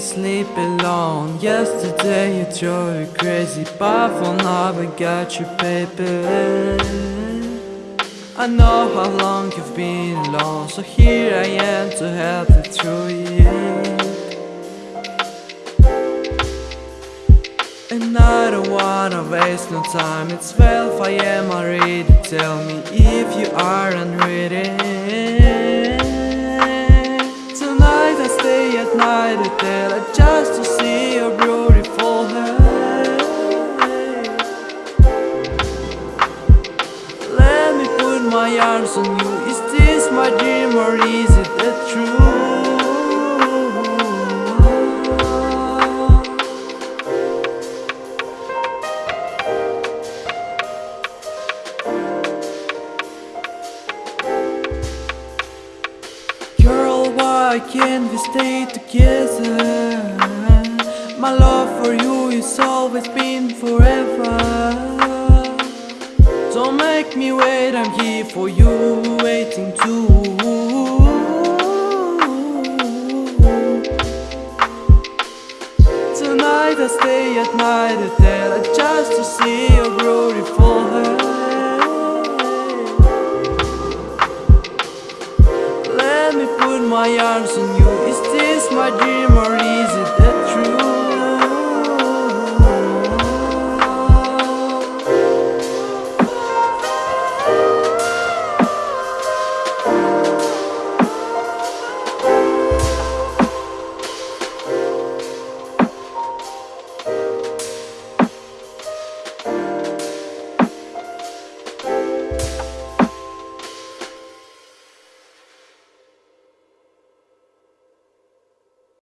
sleep alone. Yesterday you drove me crazy. But for now I got you baby I know how long you've been alone. So here I am to help you through it And I don't wanna waste no time. It's 12 I am already Tell me if you aren't ready Tonight I stay at night hotel uh, Just to see your beautiful hair. Let me put my arms on you. Is this my dream or is it the truth? Why can't we stay together? My love for you is always been forever Don't make me wait, I'm here for you, waiting too Tonight I stay at night hotel just to see your beautiful Let me put my arms on you. Is this my dream or